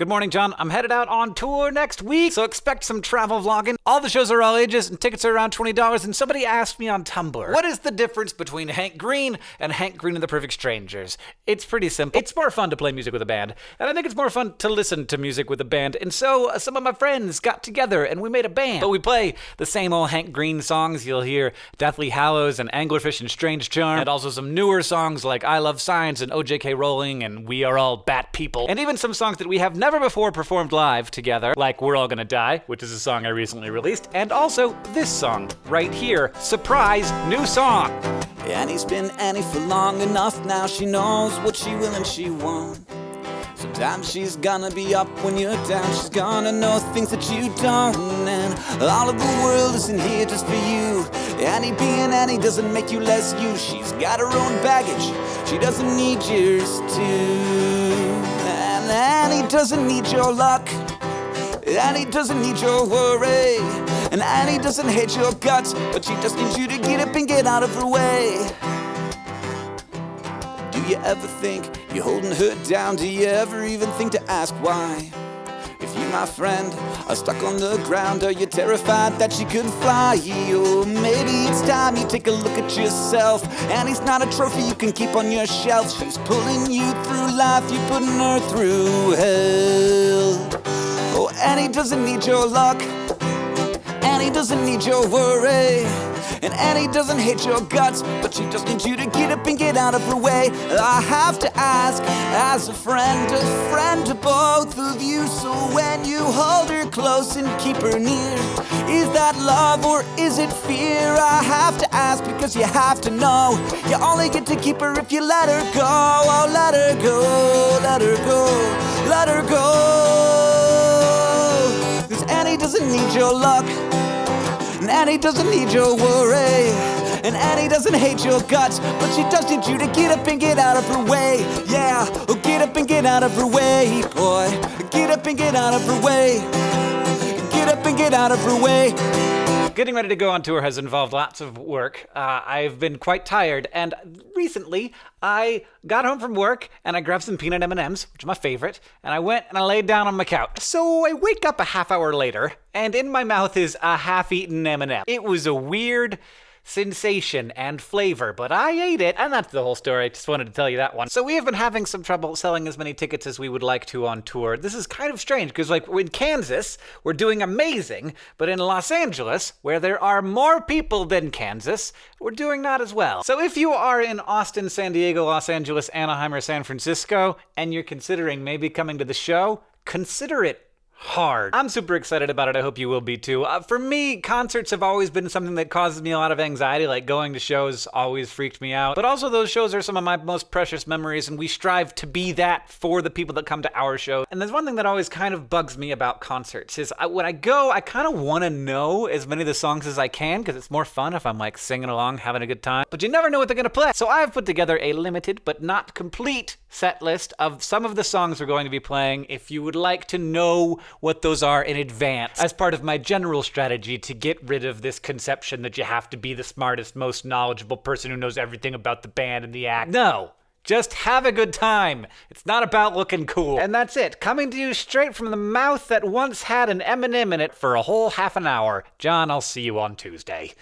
Good morning, John. I'm headed out on tour next week, so expect some travel vlogging. All the shows are all ages, and tickets are around $20. And somebody asked me on Tumblr, what is the difference between Hank Green and Hank Green and the Perfect Strangers? It's pretty simple. It's more fun to play music with a band, and I think it's more fun to listen to music with a band. And so uh, some of my friends got together and we made a band. But we play the same old Hank Green songs. You'll hear Deathly Hallows and Anglerfish and Strange Charm, and also some newer songs like I Love Science and OJK Rowling and We Are All Bat People, and even some songs that we have never before performed live together, like We're All Gonna Die, which is a song I recently released, and also this song right here. Surprise, new song! Annie's been Annie for long enough now. She knows what she will and she won't. Sometimes she's gonna be up when you're down. She's gonna know things that you don't. And all of the world isn't here just for you. Annie being Annie doesn't make you less you. She's got her own baggage. She doesn't need yours too. Doesn't need your luck. Annie doesn't need your worry. And Annie doesn't hate your guts. But she just needs you to get up and get out of her way. Do you ever think you're holding her down? Do you ever even think to ask why? You, my friend, are stuck on the ground, are you terrified that she could fly? Or maybe it's time you take a look at yourself. Annie's not a trophy you can keep on your shelf. She's pulling you through life, you're putting her through hell. Oh, Annie doesn't need your luck. Annie doesn't need your worry. And Annie doesn't hate your guts, but she just needs you to get up and get out of her way. I have to ask, as a friend, a friend to both of you. So when you hold her close and keep her near, is that love or is it fear? I have to ask because you have to know. You only get to keep her if you let her go. Oh, let her go, let her go, let her go. Cause Annie doesn't need your luck. And Annie doesn't need your worry. And Annie doesn't hate your guts, but she does need you to get up and get out of her way. Yeah, oh, get up and get out of her way, boy. Get up and get out of her way. Get up and get out of her way. Getting ready to go on tour has involved lots of work. Uh, I've been quite tired, and recently I got home from work and I grabbed some peanut M&Ms, which are my favorite, and I went and I laid down on my couch. So I wake up a half hour later, and in my mouth is a half-eaten M&M. It was a weird sensation and flavor, but I ate it, and that's the whole story. I just wanted to tell you that one. So we have been having some trouble selling as many tickets as we would like to on tour. This is kind of strange because, like, in Kansas, we're doing amazing, but in Los Angeles, where there are more people than Kansas, we're doing not as well. So if you are in Austin, San Diego, Los Angeles, Anaheim, or San Francisco, and you're considering maybe coming to the show, consider it hard. I'm super excited about it. I hope you will be too. Uh, for me, concerts have always been something that causes me a lot of anxiety. Like going to shows always freaked me out. But also, those shows are some of my most precious memories, and we strive to be that for the people that come to our show. And there's one thing that always kind of bugs me about concerts is I, when I go, I kind of want to know as many of the songs as I can because it's more fun if I'm like singing along, having a good time. But you never know what they're gonna play. So I've put together a limited but not complete set list of some of the songs we're going to be playing. If you would like to know what those are in advance as part of my general strategy to get rid of this conception that you have to be the smartest, most knowledgeable person who knows everything about the band and the act. No. Just have a good time. It's not about looking cool. And that's it. Coming to you straight from the mouth that once had an M&M in it for a whole half an hour. John, I'll see you on Tuesday.